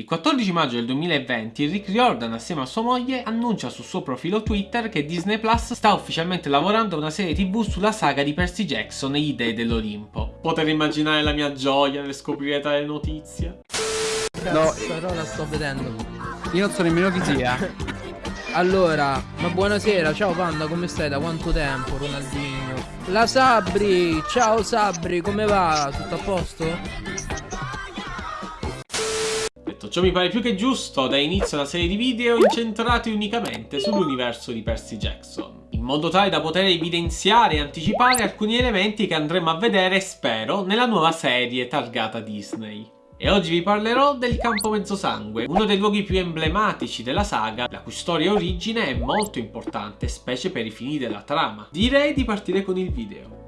Il 14 maggio del 2020 Rick Riordan assieme a sua moglie annuncia sul suo profilo Twitter che Disney Plus sta ufficialmente lavorando a una serie tv sulla saga di Percy Jackson e gli dei dell'Olimpo. Potete immaginare la mia gioia nel scoprire tale notizia? No, però la sto vedendo. Io non so nemmeno chi sia. Allora, ma buonasera, ciao Panda, come stai? Da quanto tempo, Ronaldinho? La Sabri, ciao Sabri, come va? Tutto a posto? Ciò mi pare più che giusto, da inizio una serie di video incentrati unicamente sull'universo di Percy Jackson, in modo tale da poter evidenziare e anticipare alcuni elementi che andremo a vedere, spero, nella nuova serie targata Disney. E oggi vi parlerò del Campo Mezzosangue, uno dei luoghi più emblematici della saga, la cui storia e origine è molto importante, specie per i fini della trama. Direi di partire con il video.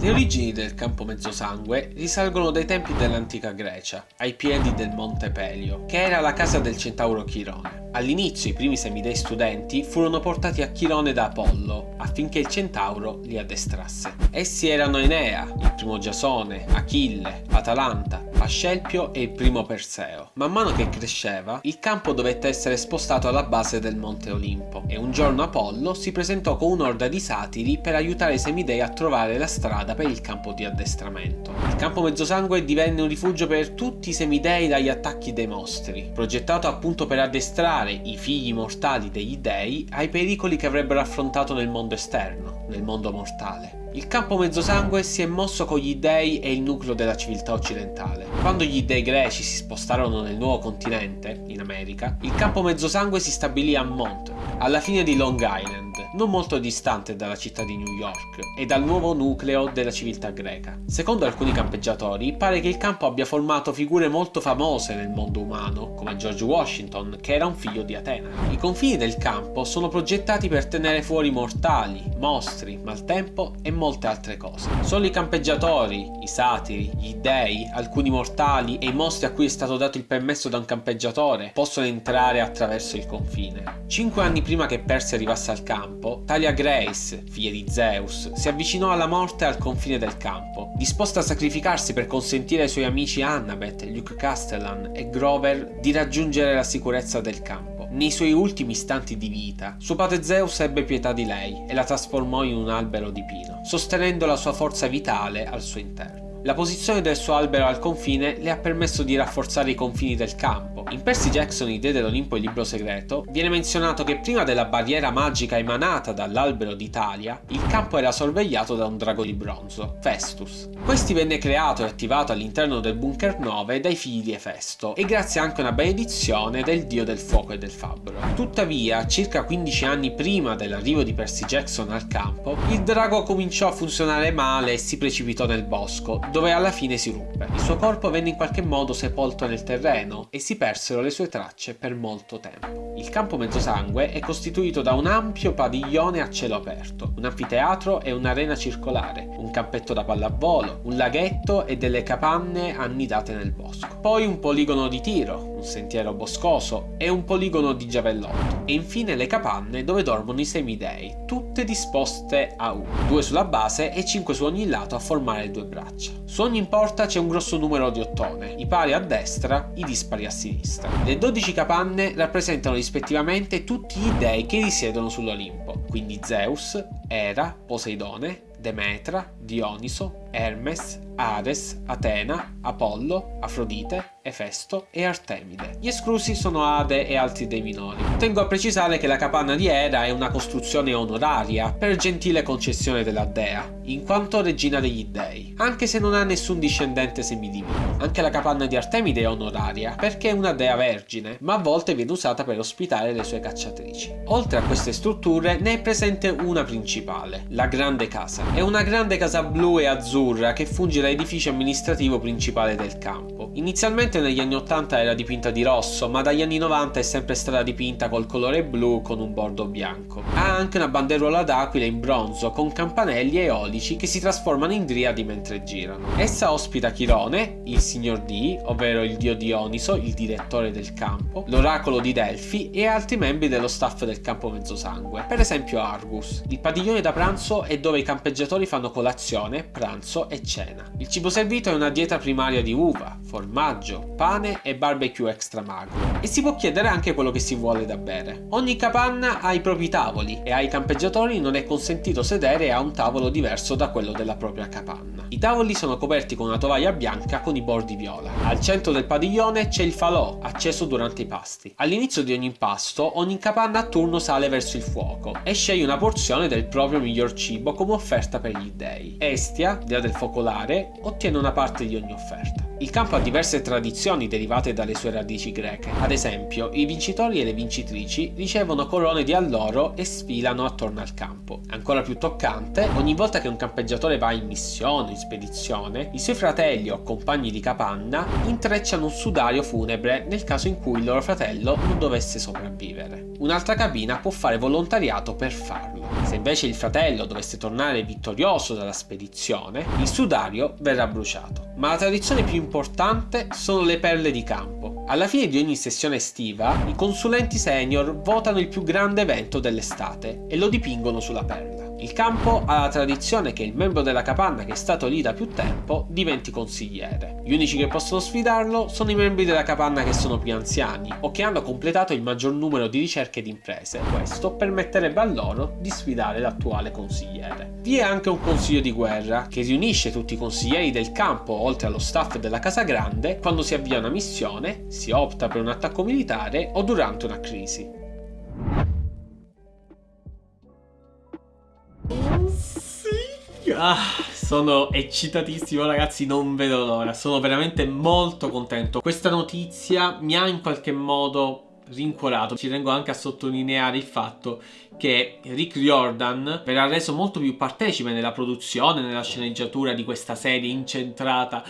Le origini del campo mezzosangue risalgono dai tempi dell'antica Grecia, ai piedi del monte Pelio, che era la casa del centauro Chirone. All'inizio i primi semidei studenti furono portati a Chirone da Apollo, affinché il centauro li addestrasse. Essi erano Enea, il primo Giasone, Achille, Atalanta, Ascelpio e il primo Perseo. Man mano che cresceva, il campo dovette essere spostato alla base del monte Olimpo, e un giorno Apollo si presentò con un'orda di satiri per aiutare i semidei a trovare la strada per il campo di addestramento. Il campo mezzosangue divenne un rifugio per tutti i semidei dagli attacchi dei mostri, progettato appunto per addestrare i figli mortali degli dei ai pericoli che avrebbero affrontato nel mondo esterno, nel mondo mortale. Il campo mezzosangue si è mosso con gli dei e il nucleo della civiltà occidentale. Quando gli dei greci si spostarono nel nuovo continente, in America, il campo mezzosangue si stabilì a Mont, alla fine di Long Island, non molto distante dalla città di New York e dal nuovo nucleo della civiltà greca. Secondo alcuni campeggiatori, pare che il campo abbia formato figure molto famose nel mondo umano, come George Washington, che era un figlio di Atena. I confini del campo sono progettati per tenere fuori mortali, mostri, maltempo e molte altre cose. Solo i campeggiatori, i satiri, gli dei, alcuni mortali e i mostri a cui è stato dato il permesso da un campeggiatore possono entrare attraverso il confine. Cinque anni prima che Persi arrivasse al campo, Talia Grace, figlia di Zeus, si avvicinò alla morte al confine del campo, disposta a sacrificarsi per consentire ai suoi amici Annabeth, Luke Castellan e Grover di raggiungere la sicurezza del campo. Nei suoi ultimi istanti di vita, suo padre Zeus ebbe pietà di lei e la trasformò in un albero di pino, sostenendo la sua forza vitale al suo interno. La posizione del suo albero al confine le ha permesso di rafforzare i confini del campo. In Percy Jackson, I Dei dell'Olimpo e Libro Segreto, viene menzionato che prima della barriera magica emanata dall'albero d'Italia, il campo era sorvegliato da un drago di bronzo, Festus. Questi venne creato e attivato all'interno del Bunker 9 dai figli di Efesto, e grazie anche a una benedizione del dio del fuoco e del fabbro. Tuttavia, circa 15 anni prima dell'arrivo di Percy Jackson al campo, il drago cominciò a funzionare male e si precipitò nel bosco, dove alla fine si ruppe. Il suo corpo venne in qualche modo sepolto nel terreno e si persero le sue tracce per molto tempo. Il campo mezzosangue è costituito da un ampio padiglione a cielo aperto, un anfiteatro e un'arena circolare, un campetto da pallavolo, un laghetto e delle capanne annidate nel bosco. Poi un poligono di tiro, un sentiero boscoso e un poligono di giavellotto. E infine le capanne dove dormono i semidei, tutte disposte a uno, due sulla base e cinque su ogni lato a formare due braccia. Su ogni porta c'è un grosso numero di ottone, i pari a destra, i dispari a sinistra. Le 12 capanne rappresentano rispettivamente tutti gli dei che risiedono sull'Olimpo, quindi Zeus, Era, Poseidone, Demetra, Dioniso, Hermes, Ares, Atena, Apollo, Afrodite, Efesto e Artemide. Gli esclusi sono Ade e altri dei minori. Tengo a precisare che la capanna di Era è una costruzione onoraria per gentile concessione della dea, in quanto regina degli dei, anche se non ha nessun discendente semidivino. Anche la capanna di Artemide è onoraria, perché è una dea vergine, ma a volte viene usata per ospitare le sue cacciatrici. Oltre a queste strutture ne è presente una principale, la Grande Casa. È una grande casa blu e azzurra che funge da edificio amministrativo principale del campo. Inizialmente negli anni 80 era dipinta di rosso, ma dagli anni 90 è sempre stata dipinta col colore blu con un bordo bianco. Ha anche una banderuola d'aquila in bronzo con campanelli eolici che si trasformano in driadi mentre girano. Essa ospita Chirone, il signor D, ovvero il dio Dioniso, il direttore del campo, l'oracolo di Delfi e altri membri dello staff del campo mezzosangue, per esempio Argus. Il padiglione da pranzo è dove i campeggiatori fanno colazione, pranzo pranzo e cena. Il cibo servito è una dieta primaria di uva, formaggio, pane e barbecue extra magro. E si può chiedere anche quello che si vuole da bere. Ogni capanna ha i propri tavoli e ai campeggiatori non è consentito sedere a un tavolo diverso da quello della propria capanna. I tavoli sono coperti con una tovaglia bianca con i bordi viola. Al centro del padiglione c'è il falò, acceso durante i pasti. All'inizio di ogni impasto, ogni capanna a turno sale verso il fuoco e sceglie una porzione del proprio miglior cibo come offerta per gli dei. Estia, dea del focolare, ottiene una parte di ogni offerta. Il campo ha diverse tradizioni derivate dalle sue radici greche. Ad esempio, i vincitori e le vincitrici ricevono corone di alloro e sfilano attorno al campo. Ancora più toccante, ogni volta che un campeggiatore va in missione o in spedizione, i suoi fratelli o compagni di capanna intrecciano un sudario funebre nel caso in cui il loro fratello non dovesse sopravvivere. Un'altra cabina può fare volontariato per farlo. Se invece il fratello dovesse tornare vittorioso dalla spedizione, il sudario verrà bruciato. Ma la tradizione più importante sono le perle di campo. Alla fine di ogni sessione estiva, i consulenti senior votano il più grande evento dell'estate e lo dipingono sulla perla. Il campo ha la tradizione che il membro della capanna che è stato lì da più tempo diventi consigliere. Gli unici che possono sfidarlo sono i membri della capanna che sono più anziani o che hanno completato il maggior numero di ricerche di imprese. Questo permetterebbe a loro di sfidare l'attuale consigliere. Vi è anche un consiglio di guerra che riunisce tutti i consiglieri del campo oltre allo staff della casa grande quando si avvia una missione, si opta per un attacco militare o durante una crisi. Ah, sono eccitatissimo ragazzi, non vedo l'ora, sono veramente molto contento. Questa notizia mi ha in qualche modo rincuorato. Ci tengo anche a sottolineare il fatto che Rick Riordan verrà reso molto più partecipe nella produzione, nella sceneggiatura di questa serie incentrata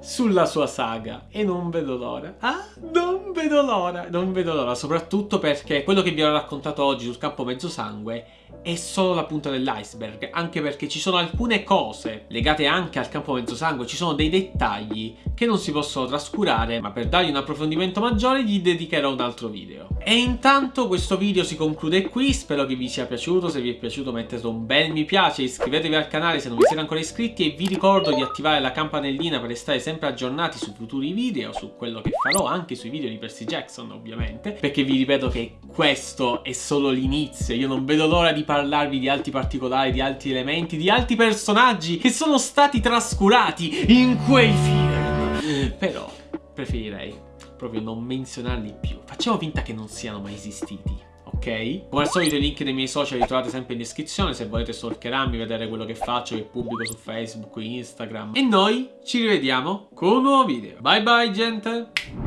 sulla sua saga. E non vedo l'ora. Ah, non vedo l'ora. Non vedo l'ora, soprattutto perché quello che vi ho raccontato oggi sul campo mezzo sangue è solo la punta dell'iceberg, anche perché ci sono alcune cose legate anche al campo mezzo sangue, ci sono dei dettagli che non si possono trascurare, ma per dargli un approfondimento maggiore gli dedicherò un altro video. E intanto questo video si conclude qui, spero che vi sia piaciuto, se vi è piaciuto mettete un bel mi piace, iscrivetevi al canale se non vi siete ancora iscritti e vi ricordo di attivare la campanellina per restare sempre aggiornati su futuri video, su quello che farò, anche sui video di Percy Jackson ovviamente, perché vi ripeto che questo è solo l'inizio, io non vedo l'ora di parlarvi di altri particolari, di altri elementi, di altri personaggi che sono stati trascurati in quei film. Però preferirei proprio non menzionarli più. Facciamo finta che non siano mai esistiti ok? Come al solito i link dei miei social li trovate sempre in descrizione se volete stalkerarmi, vedere quello che faccio, che pubblico su Facebook, Instagram. E noi ci rivediamo con un nuovo video. Bye bye gente!